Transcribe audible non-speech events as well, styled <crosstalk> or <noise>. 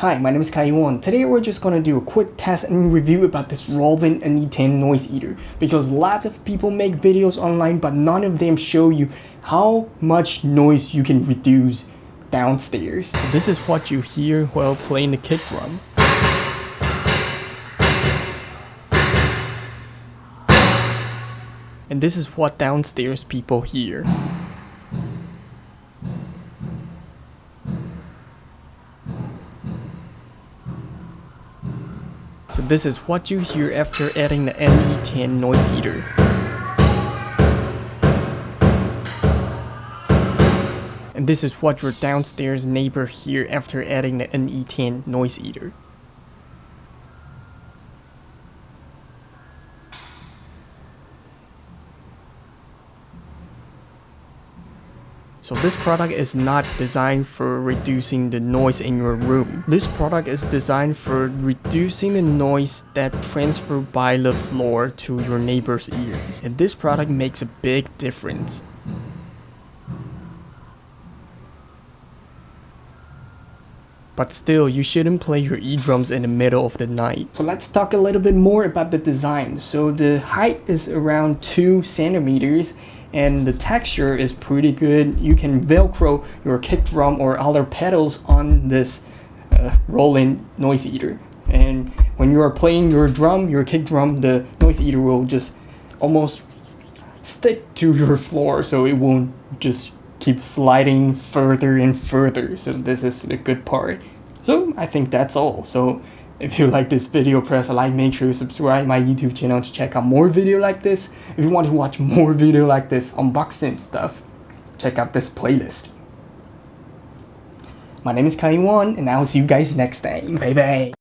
Hi, my name is Kaiwan. Today we're just gonna do a quick test and review about this Roland NE10 Noise Eater because lots of people make videos online but none of them show you how much noise you can reduce downstairs. So this is what you hear while playing the kick drum. And this is what downstairs people hear. So this is what you hear after adding the NE10 noise eater. And this is what your downstairs neighbor hear after adding the NE10 noise eater. So this product is not designed for reducing the noise in your room. This product is designed for reducing the noise that transfer by the floor to your neighbor's ears. And this product makes a big difference. But still, you shouldn't play your e-drums in the middle of the night. So let's talk a little bit more about the design. So the height is around 2 centimeters and the texture is pretty good. You can velcro your kick drum or other pedals on this uh, Roland noise eater. And when you are playing your drum, your kick drum, the noise eater will just almost stick to <laughs> your floor so it won't just keep sliding further and further. So this is the good part. So I think that's all. So if you like this video, press a like, make sure you subscribe my YouTube channel to check out more video like this. If you want to watch more video like this, unboxing stuff, check out this playlist. My name is Kai Kaiwan, and I'll see you guys next time. Bye bye.